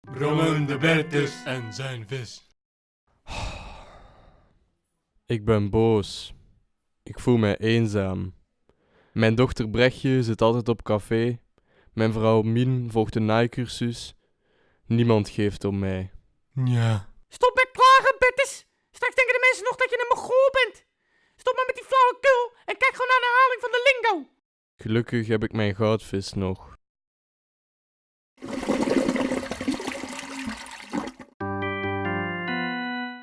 Brommen de Bertus en zijn vis. Ik ben boos. Ik voel mij eenzaam. Mijn dochter Brechtje zit altijd op café. Mijn vrouw Min volgt een naaikursus. Niemand geeft om mij. Ja. Stop met klagen, Bertus. Straks denken de mensen nog dat je een mongool bent. Stop maar met die flauwekul en kijk gewoon naar de herhaling van de lingo. Gelukkig heb ik mijn goudvis nog.